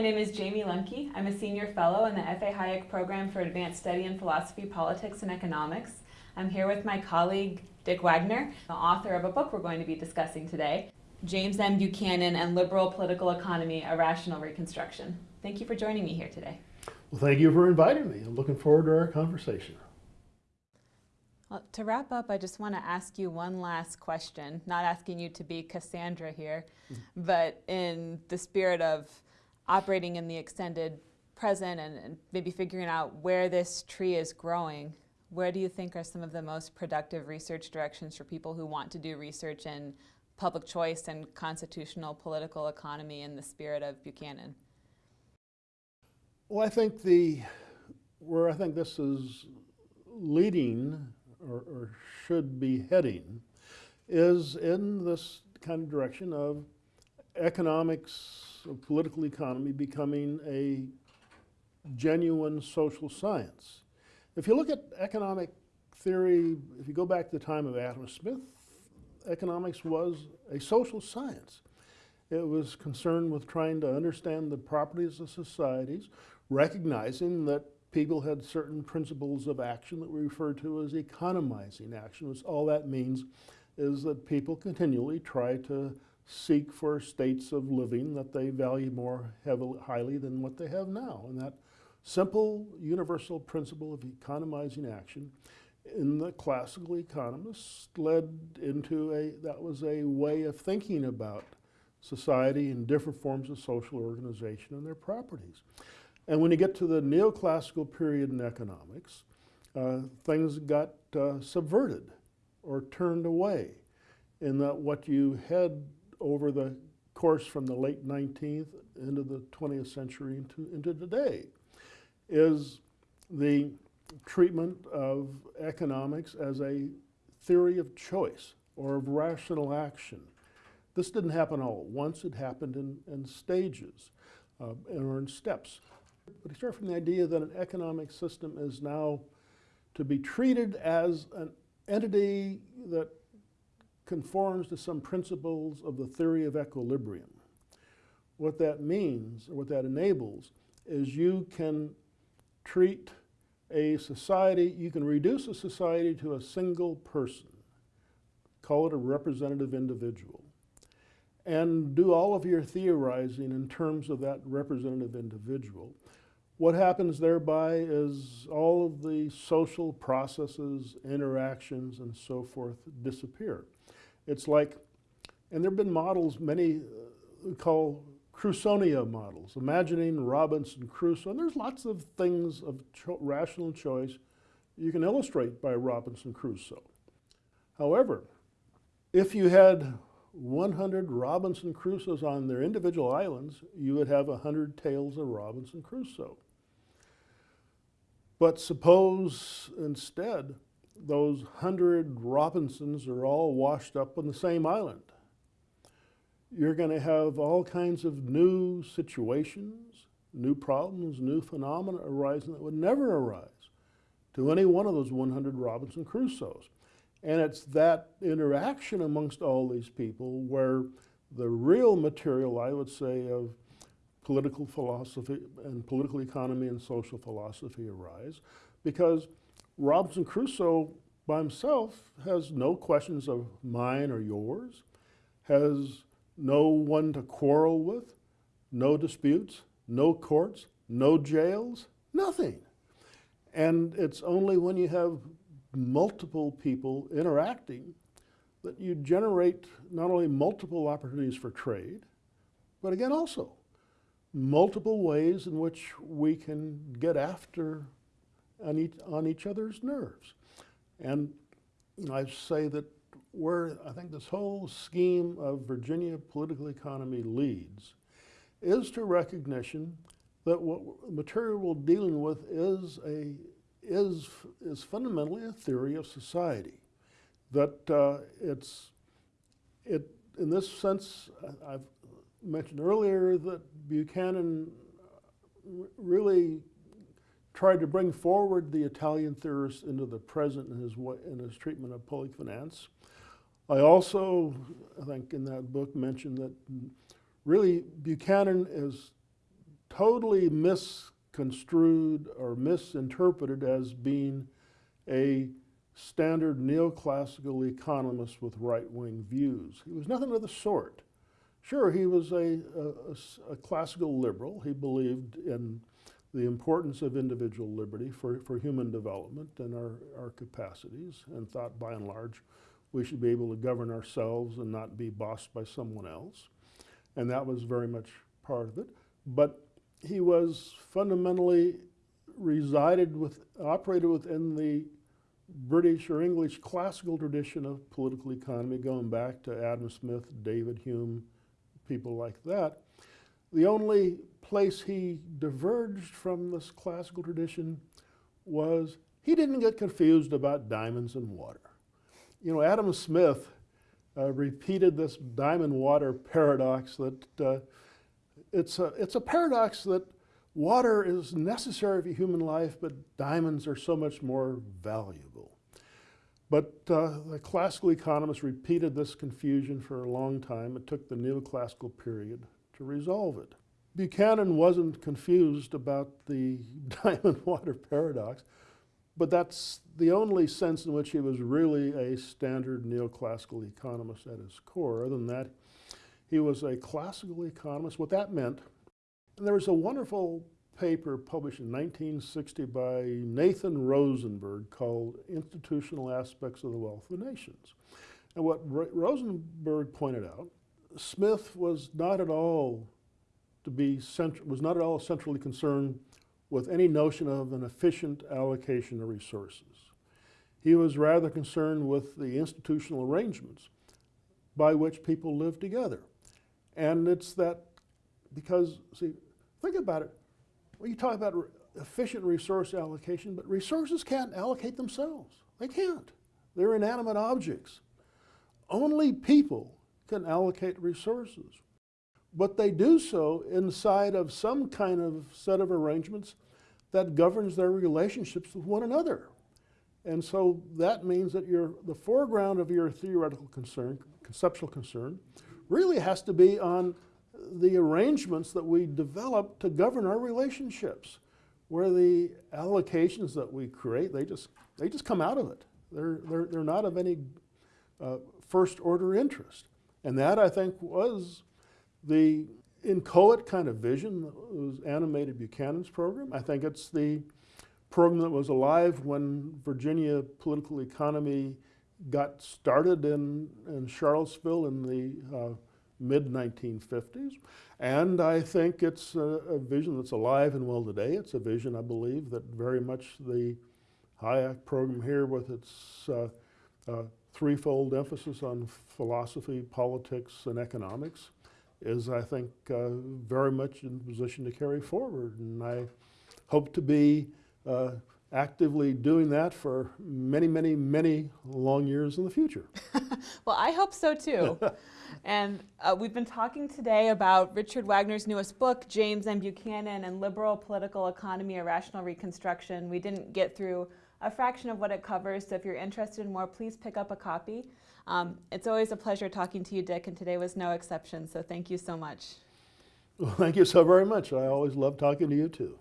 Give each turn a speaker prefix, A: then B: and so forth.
A: My name is Jayme Lemke. I'm a senior fellow in the F.A. Hayek Program for Advanced Study in Philosophy, Politics, and Economics. I'm here with my colleague Dick Wagner, the author of a book we're going to be discussing today, James M. Buchanan and Liberal Political Economy, A Rational Reconstruction. Thank you for joining me here today.
B: Well, thank you for inviting me. I'm looking forward to our conversation.
A: Well, to wrap up, I just want to ask you one last question, not asking you to be Cassandra here, mm -hmm. but in the spirit of operating in the extended present and, and maybe figuring out where this tree is growing, where do you think are some of the most productive research directions for people who want to do research in public choice and constitutional political economy in the spirit of Buchanan?
B: Well, I think the, where I think this is leading or, or should be heading is in this kind of direction of economics political economy becoming a genuine social science. If you look at economic theory, if you go back to the time of Adam Smith, economics was a social science. It was concerned with trying to understand the properties of societies, recognizing that people had certain principles of action that we refer to as economizing action, all that means is that people continually try to seek for states of living that they value more heavily, highly than what they have now. And that simple universal principle of economizing action in the classical economists led into a, that was a way of thinking about society and different forms of social organization and their properties. And when you get to the neoclassical period in economics, uh, things got uh, subverted or turned away in that what you had over the course from the late 19th into the 20th century into, into today is the treatment of economics as a theory of choice or of rational action. This didn't happen all at once, it happened in, in stages uh, or in steps. But he started from the idea that an economic system is now to be treated as an entity that conforms to some principles of the theory of equilibrium. What that means, or what that enables, is you can treat a society, you can reduce a society to a single person, call it a representative individual, and do all of your theorizing in terms of that representative individual. What happens thereby is all of the social processes, interactions, and so forth disappear. It's like, and there have been models, many uh, call Crusonia models, imagining Robinson Crusoe. And there's lots of things of cho rational choice you can illustrate by Robinson Crusoe. However, if you had 100 Robinson Crusoes on their individual islands, you would have 100 tales of Robinson Crusoe. But suppose instead those hundred Robinsons are all washed up on the same island. You're going to have all kinds of new situations, new problems, new phenomena arising that would never arise to any one of those 100 Robinson Crusoes. And it's that interaction amongst all these people where the real material, I would say, of political philosophy and political economy and social philosophy arise because Robinson Crusoe by himself has no questions of mine or yours, has no one to quarrel with, no disputes, no courts, no jails, nothing. And it's only when you have multiple people interacting that you generate not only multiple opportunities for trade, but again also multiple ways in which we can get after on each, on each other's nerves. And I say that where I think this whole scheme of Virginia political economy leads is to recognition that what material we're dealing with is a is is fundamentally a theory of society. That uh, it's it in this sense I've mentioned earlier that Buchanan uh, really tried to bring forward the Italian theorists into the present in his, in his treatment of public finance. I also, I think in that book, mentioned that really Buchanan is totally misconstrued or misinterpreted as being a standard neoclassical economist with right-wing views. He was nothing of the sort. Sure, he was a classical liberal. He believed in the importance of individual liberty for, for human development and our, our capacities, and thought by and large we should be able to govern ourselves and not be bossed by someone else. And that was very much part of it. But he was fundamentally resided with, operated within the British or English classical tradition of political economy, going back to Adam Smith, David Hume, people like that. The only place he diverged from this classical tradition was he didn't get confused about diamonds and water. You know, Adam Smith uh, repeated this diamond water paradox that uh, it's, a, it's a paradox that water is necessary for human life, but diamonds are so much more valuable. But uh, the classical economists repeated this confusion for a long time. It took the neoclassical period to resolve it. Buchanan wasn't confused about the diamond water paradox, but that's the only sense in which he was really a standard neoclassical economist at his core. Other than that, he was a classical economist. What that meant, and there was a wonderful paper published in 1960 by Nathan Rosenberg called Institutional Aspects of the Wealth of Nations. And what Ro- Rosenberg pointed out, Smith was not at all to be was not at all centrally concerned with any notion of an efficient allocation of resources. He was rather concerned with the institutional arrangements by which people live together. And it's that because, see, think about it. Well, you talk about re- efficient resource allocation, but resources can't allocate themselves. They can't. They're inanimate objects. Only people can allocate resources. But they do so inside of some kind of set of arrangements that governs their relationships with one another. And so that means that your, the foreground of your theoretical concern, conceptual concern, really has to be on the arrangements that we develop to govern our relationships, where the allocations that we create, they just, they just come out of it. They're, they're, they're not of any uh, first order interest. And that, I think, was the inchoate kind of vision that was animated Buchanan's program. I think it's the program that was alive when Virginia political economy got started in, in Charlottesville in the uh, mid 1950s. And I think it's a, a vision that's alive and well today. It's a vision, I believe, that very much the Hayek program here, with its uh, uh, threefold emphasis on philosophy, politics, and economics, is, I think, uh, very much in position to carry forward. And I hope to be uh, actively doing that for many, many, many long years in the future.
A: Well, I hope so too. and uh, we've been talking today about Richard Wagner's newest book, James M. Buchanan and Liberal Political Economy, A Rational Reconstruction. We didn't get through a fraction of what it covers, so if you're interested in more, please pick up a copy. Um, it's always a pleasure talking to you, Dick, and today was no exception, so thank you so much.
B: Well, thank you so very much. I always love talking to you too.